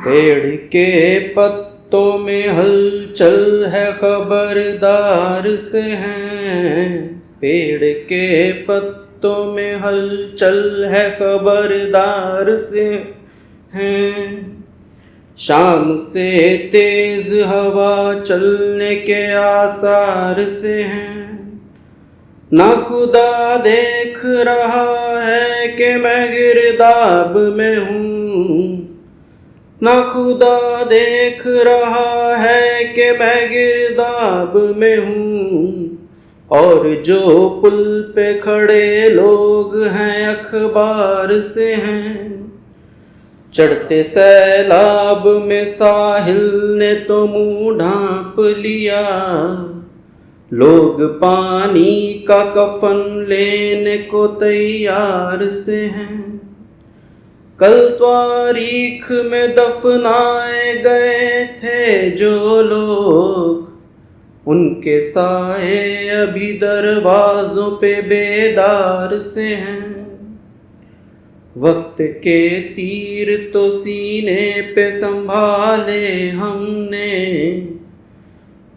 पेड़ के पत्तों में हलचल है, खबरदार से हैं। पेड़ के पत्तों में हलचल है, खबरदार से हैं। शाम से तेज हवा चलने के आसार से हैं। ना खुदा देख रहा है कि मैं गिरदाब में हूँ। ना खुदा देख रहा है कि मैं गिरदाब में हूँ। और जो पुल पे खड़े लोग हैं, अखबार से हैं। चढ़ते सैलाब में साहिल ने तो मुँह ढांप लिया। लोग पानी का कफन लेने को तैयार से हैं। कल तारीख में दफनाए गए थे जो लोग। उनके साए अभी दरवाजों पे बेदार से हैं। वक्त के तीर तो सीने पे संभाले हमने।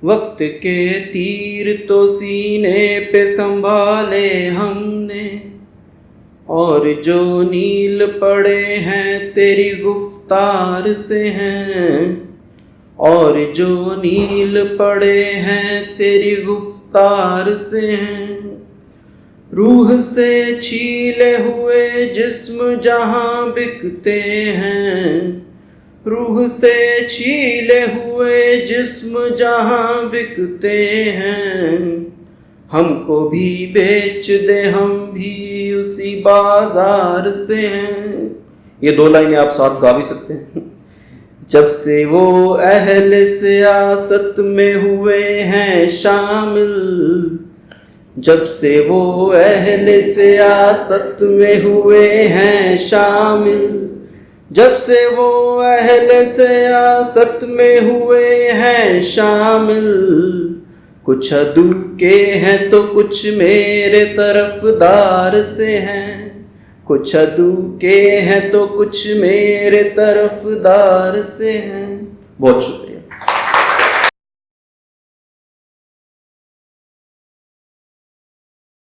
वक्त के तीर तो सीने पे संभाले हमने। और जो नील पड़े हैं तेरी गुफ्तार से हैं। और जो नील पड़े हैं तेरी गुफ्तार से हैं। रूह से छीले हुए जिस्म जहाँ बिकते हैं। रूह से छीले हुए जिस्म जहाँ बिकते हैं। हमको भी बेच दे, हम भी उसी बाज़ार से हैं। ये दो लाइनें आप साथ गा भी सकते हैं। जब से वो अहल सियासत में हुए हैं शामिल, जब से वो अहल सियासत में हुए हैं शामिल, जब से वो अहल सियासत में हुए हैं शामिल कुछ अदू के हैं तो कुछ मेरे तरफदार से हैं। कुछ अदू के हैं तो कुछ मेरे तरफदार से हैं। बहुत शुक्रिया।